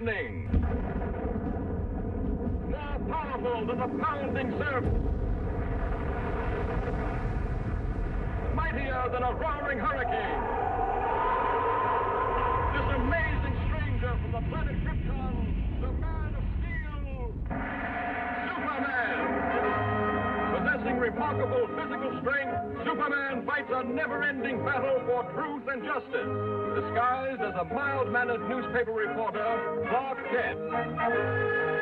lightning. More powerful than the pounding surf. Mightier than a roaring hurricane. This amazing stranger from the planet Krypton, remarkable physical strength, Superman fights a never-ending battle for truth and justice, disguised as a mild-mannered newspaper reporter, Clark Kent.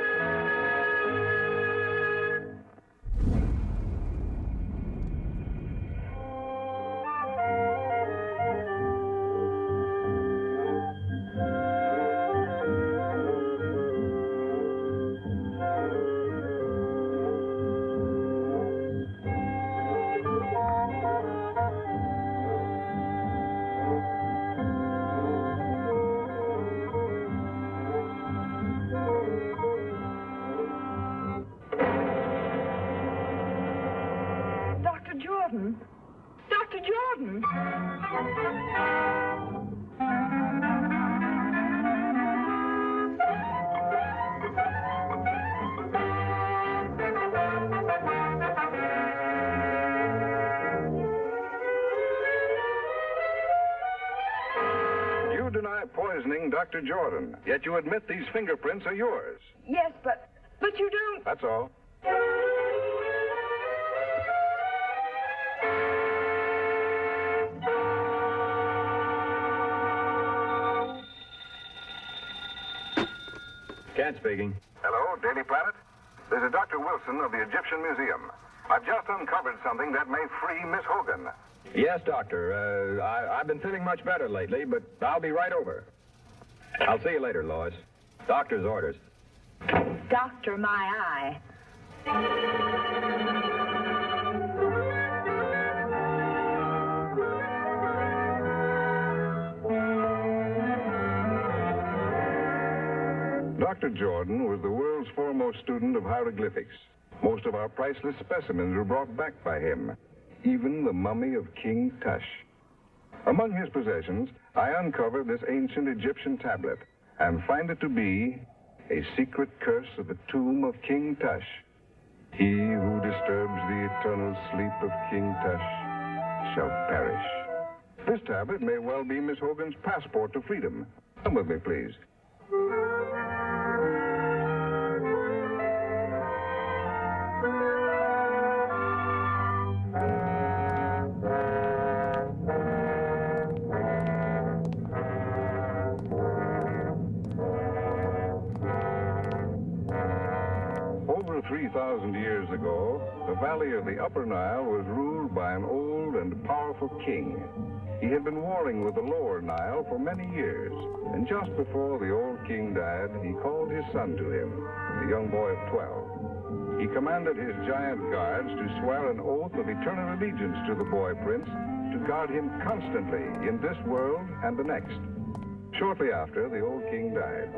Jordan. Dr. Jordan. You deny poisoning Dr. Jordan, yet you admit these fingerprints are yours. Yes, but but you don't. That's all. Kent speaking. Hello, Daily Planet. This is Dr. Wilson of the Egyptian Museum. I've just uncovered something that may free Miss Hogan. Yes, Doctor. Uh, I, I've been feeling much better lately, but I'll be right over. I'll see you later, Lois. Doctor's orders. Doctor, my eye. Dr. Jordan was the world's foremost student of hieroglyphics. Most of our priceless specimens were brought back by him, even the mummy of King Tush. Among his possessions, I uncover this ancient Egyptian tablet and find it to be a secret curse of the tomb of King Tush. He who disturbs the eternal sleep of King Tush shall perish. This tablet may well be Miss Hogan's passport to freedom. Come with me, please. 3,000 years ago, the valley of the Upper Nile was ruled by an old and powerful king. He had been warring with the Lower Nile for many years, and just before the old king died, he called his son to him, a young boy of 12. He commanded his giant guards to swear an oath of eternal allegiance to the boy prince to guard him constantly in this world and the next. Shortly after, the old king died.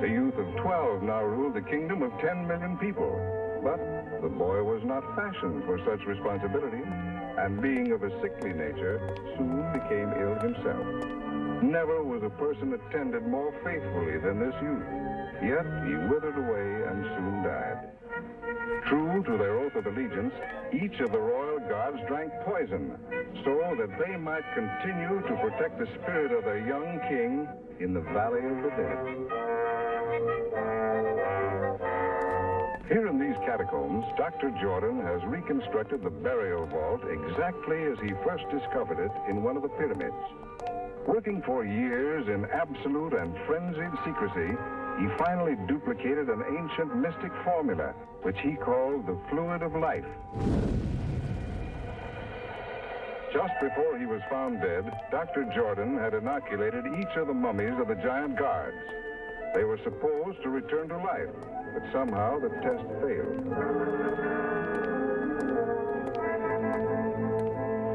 A youth of 12 now ruled the kingdom of 10 million people. But the boy was not fashioned for such responsibility, and being of a sickly nature, soon became ill himself. Never was a person attended more faithfully than this youth, yet he withered away and soon died. True to their oath of allegiance, each of the royal guards drank poison so that they might continue to protect the spirit of their young king in the valley of the dead. Here in these catacombs, Dr. Jordan has reconstructed the burial vault exactly as he first discovered it in one of the pyramids. Working for years in absolute and frenzied secrecy, he finally duplicated an ancient mystic formula, which he called the fluid of life. Just before he was found dead, Dr. Jordan had inoculated each of the mummies of the giant guards. They were supposed to return to life, but somehow the test failed.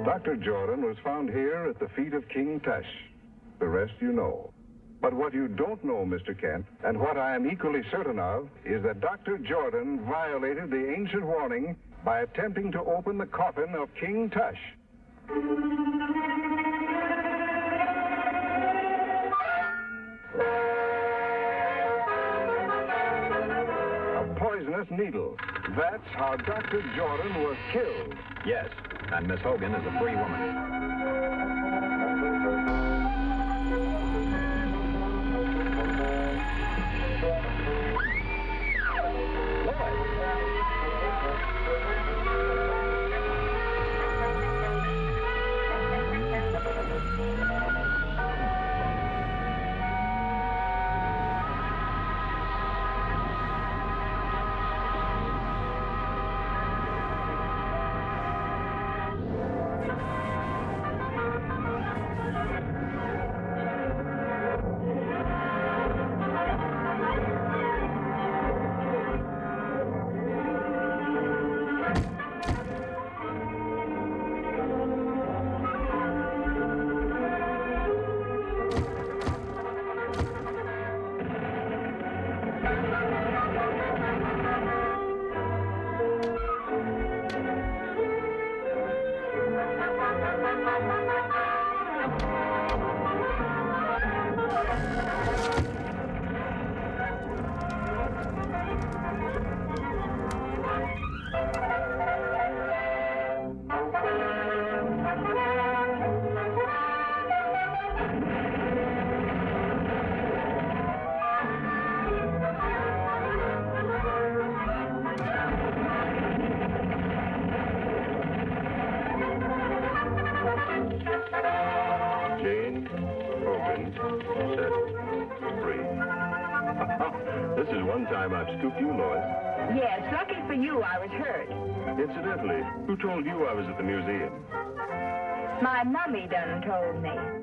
Dr. Jordan was found here at the feet of King Tush. The rest you know. But what you don't know, Mr. Kent, and what I am equally certain of, is that Dr. Jordan violated the ancient warning by attempting to open the coffin of King Tush. Needle. That's how Dr. Jordan was killed. Yes, and Miss Hogan is a free woman. This is one time I've scooped you, Lois. Yes, lucky for you, I was hurt. Incidentally, who told you I was at the museum? My mummy done told me.